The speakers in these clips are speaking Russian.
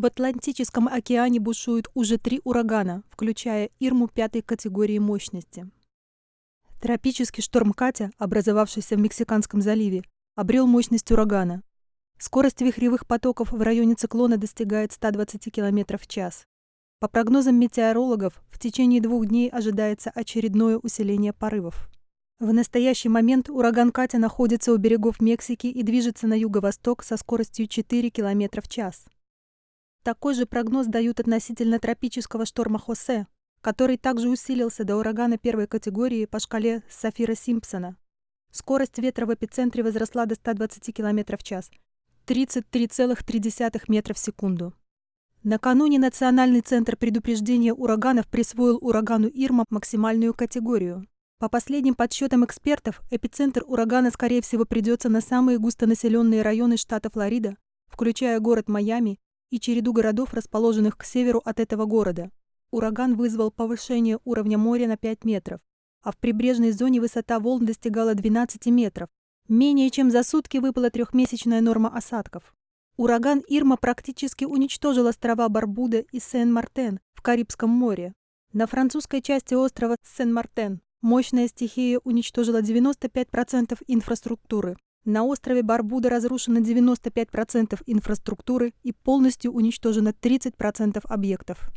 В Атлантическом океане бушуют уже три урагана, включая Ирму пятой категории мощности. Тропический шторм Катя, образовавшийся в Мексиканском заливе, обрел мощность урагана. Скорость вихревых потоков в районе циклона достигает 120 км в час. По прогнозам метеорологов, в течение двух дней ожидается очередное усиление порывов. В настоящий момент ураган Катя находится у берегов Мексики и движется на юго-восток со скоростью 4 км в час. Такой же прогноз дают относительно тропического шторма Хосе, который также усилился до урагана первой категории по шкале Сафира-Симпсона. Скорость ветра в эпицентре возросла до 120 км в час, 33,3 метра в секунду. Накануне Национальный центр предупреждения ураганов присвоил урагану Ирма максимальную категорию. По последним подсчетам экспертов, эпицентр урагана, скорее всего, придется на самые густонаселенные районы штата Флорида, включая город Майами и череду городов, расположенных к северу от этого города. Ураган вызвал повышение уровня моря на 5 метров, а в прибрежной зоне высота волн достигала 12 метров. Менее чем за сутки выпала трехмесячная норма осадков. Ураган Ирма практически уничтожил острова Барбуда и Сен-Мартен в Карибском море. На французской части острова Сен-Мартен мощная стихия уничтожила 95% инфраструктуры. На острове Барбуда разрушено 95% инфраструктуры и полностью уничтожено 30% объектов.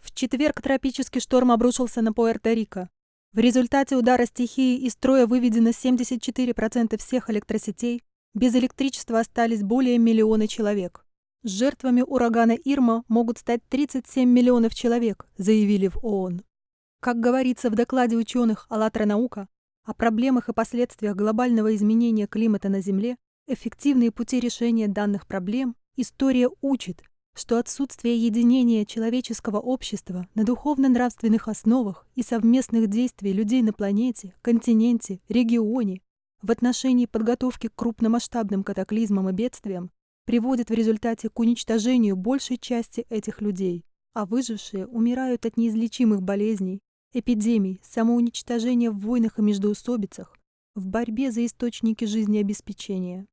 В четверг тропический шторм обрушился на Пуэрто-Рико. В результате удара стихии из строя выведено 74% всех электросетей, без электричества остались более миллиона человек. Жертвами урагана Ирма могут стать 37 миллионов человек, заявили в ООН. Как говорится в докладе ученых «АЛЛАТРА наука», о проблемах и последствиях глобального изменения климата на Земле, эффективные пути решения данных проблем, история учит, что отсутствие единения человеческого общества на духовно-нравственных основах и совместных действий людей на планете, континенте, регионе в отношении подготовки к крупномасштабным катаклизмам и бедствиям приводит в результате к уничтожению большей части этих людей, а выжившие умирают от неизлечимых болезней, эпидемий, самоуничтожения в войнах и междоусобицах, в борьбе за источники жизнеобеспечения.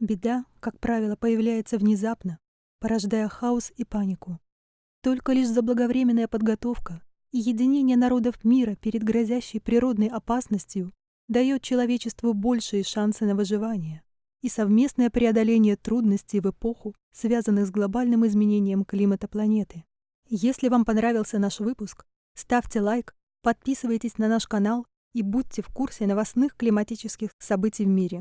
Беда, как правило, появляется внезапно, порождая хаос и панику. Только лишь заблаговременная подготовка и единение народов мира перед грозящей природной опасностью дает человечеству большие шансы на выживание и совместное преодоление трудностей в эпоху, связанных с глобальным изменением климата планеты. Если вам понравился наш выпуск, ставьте лайк, подписывайтесь на наш канал и будьте в курсе новостных климатических событий в мире.